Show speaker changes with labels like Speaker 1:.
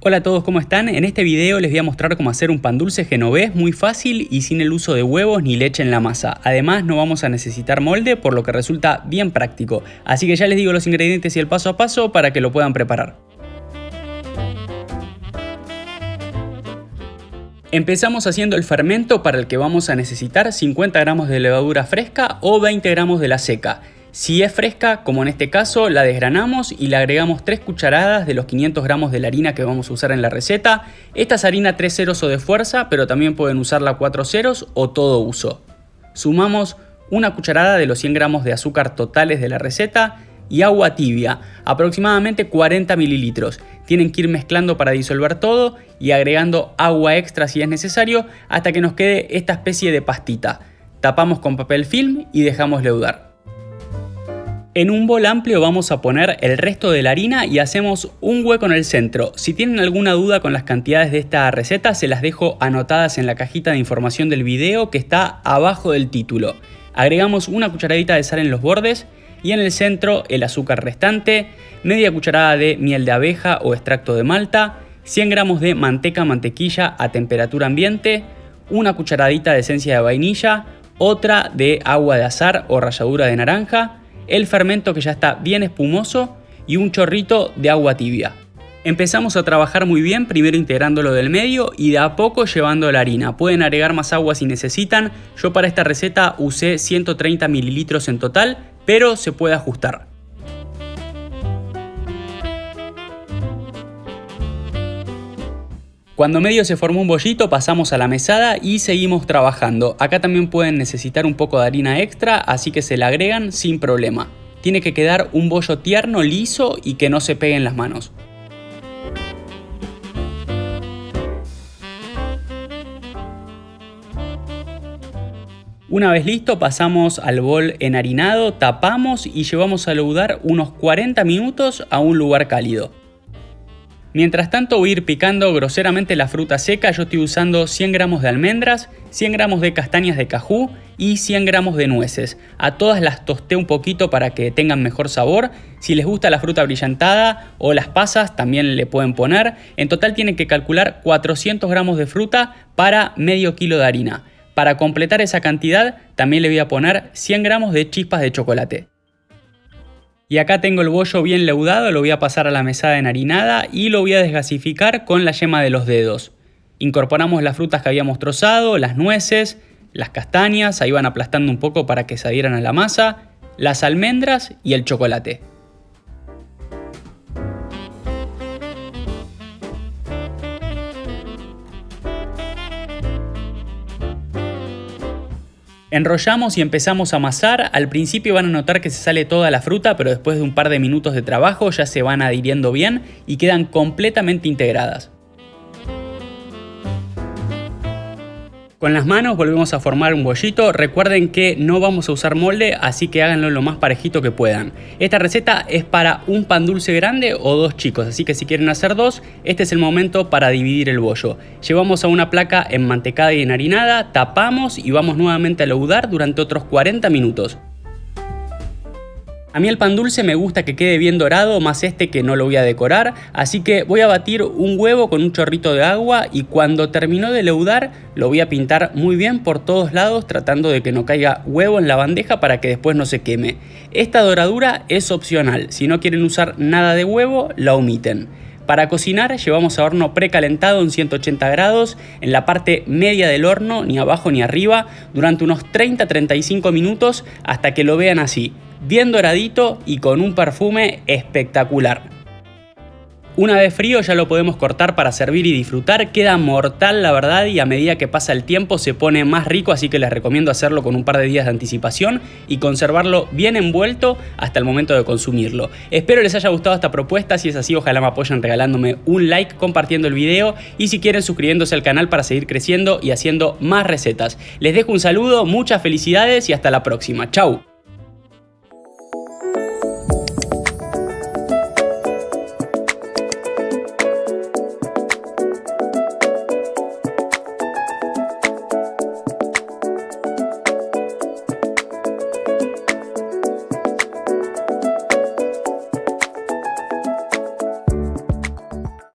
Speaker 1: Hola a todos, ¿cómo están? En este video les voy a mostrar cómo hacer un pan dulce genovés muy fácil y sin el uso de huevos ni leche en la masa. Además no vamos a necesitar molde por lo que resulta bien práctico. Así que ya les digo los ingredientes y el paso a paso para que lo puedan preparar. Empezamos haciendo el fermento para el que vamos a necesitar 50 gramos de levadura fresca o 20 gramos de la seca. Si es fresca, como en este caso, la desgranamos y le agregamos 3 cucharadas de los 500 gramos de la harina que vamos a usar en la receta. Esta es harina 3 ceros o de fuerza, pero también pueden usarla 4 ceros o todo uso. Sumamos una cucharada de los 100 gramos de azúcar totales de la receta y agua tibia, aproximadamente 40 mililitros. Tienen que ir mezclando para disolver todo y agregando agua extra si es necesario hasta que nos quede esta especie de pastita. Tapamos con papel film y dejamos leudar. En un bol amplio vamos a poner el resto de la harina y hacemos un hueco en el centro. Si tienen alguna duda con las cantidades de esta receta se las dejo anotadas en la cajita de información del video que está abajo del título. Agregamos una cucharadita de sal en los bordes y en el centro el azúcar restante, media cucharada de miel de abeja o extracto de malta, 100 gramos de manteca mantequilla a temperatura ambiente, una cucharadita de esencia de vainilla, otra de agua de azar o ralladura de naranja, el fermento que ya está bien espumoso y un chorrito de agua tibia. Empezamos a trabajar muy bien, primero integrándolo del medio y de a poco llevando la harina. Pueden agregar más agua si necesitan, yo para esta receta usé 130 mililitros en total, pero se puede ajustar. Cuando medio se formó un bollito pasamos a la mesada y seguimos trabajando. Acá también pueden necesitar un poco de harina extra, así que se la agregan sin problema. Tiene que quedar un bollo tierno, liso y que no se pegue en las manos. Una vez listo pasamos al bol enharinado, tapamos y llevamos a leudar unos 40 minutos a un lugar cálido. Mientras tanto voy a ir picando groseramente la fruta seca, yo estoy usando 100 gramos de almendras, 100 gramos de castañas de cajú y 100 gramos de nueces. A todas las tosté un poquito para que tengan mejor sabor. Si les gusta la fruta brillantada o las pasas también le pueden poner. En total tienen que calcular 400 gramos de fruta para medio kilo de harina. Para completar esa cantidad también le voy a poner 100 gramos de chispas de chocolate. Y acá tengo el bollo bien leudado, lo voy a pasar a la mesada enharinada y lo voy a desgasificar con la yema de los dedos. Incorporamos las frutas que habíamos trozado, las nueces, las castañas, ahí van aplastando un poco para que se adhieran a la masa, las almendras y el chocolate. Enrollamos y empezamos a amasar, al principio van a notar que se sale toda la fruta, pero después de un par de minutos de trabajo ya se van adhiriendo bien y quedan completamente integradas. Con las manos volvemos a formar un bollito, recuerden que no vamos a usar molde, así que háganlo lo más parejito que puedan. Esta receta es para un pan dulce grande o dos chicos, así que si quieren hacer dos, este es el momento para dividir el bollo. Llevamos a una placa enmantecada y enharinada, tapamos y vamos nuevamente a leudar durante otros 40 minutos. A mí el pan dulce me gusta que quede bien dorado, más este que no lo voy a decorar, así que voy a batir un huevo con un chorrito de agua y cuando terminó de leudar lo voy a pintar muy bien por todos lados tratando de que no caiga huevo en la bandeja para que después no se queme. Esta doradura es opcional, si no quieren usar nada de huevo la omiten. Para cocinar llevamos a horno precalentado en 180 grados en la parte media del horno, ni abajo ni arriba, durante unos 30-35 minutos hasta que lo vean así, bien doradito y con un perfume espectacular. Una vez frío ya lo podemos cortar para servir y disfrutar, queda mortal la verdad y a medida que pasa el tiempo se pone más rico así que les recomiendo hacerlo con un par de días de anticipación y conservarlo bien envuelto hasta el momento de consumirlo. Espero les haya gustado esta propuesta, si es así ojalá me apoyen regalándome un like, compartiendo el video y si quieren suscribiéndose al canal para seguir creciendo y haciendo más recetas. Les dejo un saludo, muchas felicidades y hasta la próxima. Chau.